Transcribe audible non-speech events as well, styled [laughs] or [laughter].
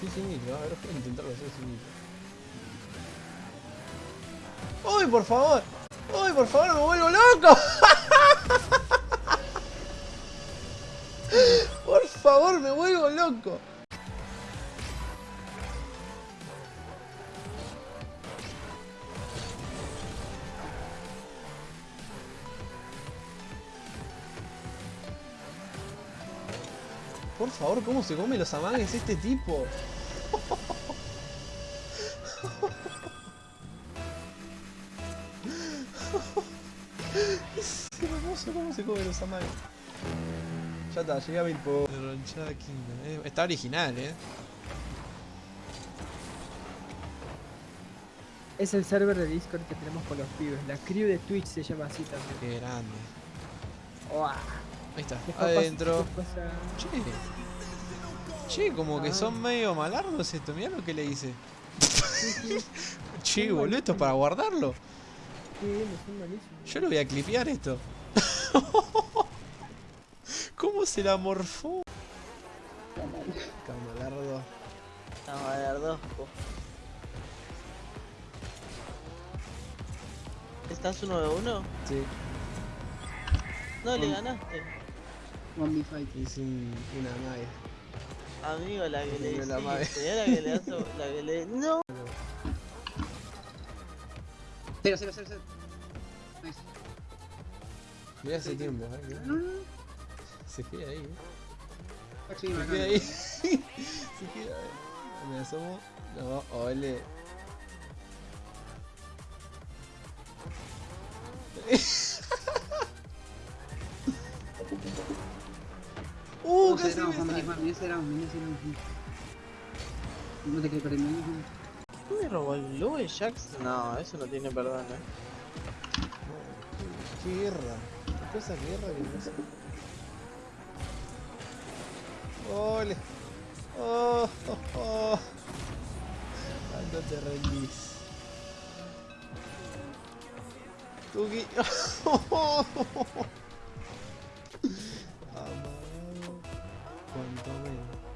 Sí, sí, mil, a ver, voy a intentarlo hacer sin mil. ¡Uy, por favor! ¡Uy, por favor, me vuelvo loco! [laughs] por favor, me vuelvo loco. Por favor, ¿cómo se come los amagues este tipo? es hermoso cómo se come los amagues. Ya está, llegué a mil por... Está original, eh. Es el server de Discord que tenemos con los pibes. La crew de Twitch se llama así también. Qué grande. Uah, Ahí está, adentro. Che. Che, como que son medio malardos esto. Mirá lo que le hice. Che, boludo, esto es para guardarlo. Yo lo voy a clipear esto. [laughs] ¿Cómo se la morfó? Camalardo. Camarardosco. ¿Estás uno de uno? Sí, No, le ganaste. One fight. hice un, una magia. Amigo, la que le la madre. la que le hace, la que le... ¡No! Cero, cero, cero, cero. Nice. Mirá hace tiempo, eh. que No, no, no. Se queda ahí, eh. Pachi, Se queda ahí. [laughs] Se queda ahí. Me asomo. No, ole. [laughs] ese era un No te creo el mini. ¿Me robó el Louis Jax? No, eso no tiene perdón, eh. Qué guerra. Qué cosa guerra que no sé. Ole. Oh, oh, oh. ¿Cuándo te rendís? Tuki. [laughs] Amen.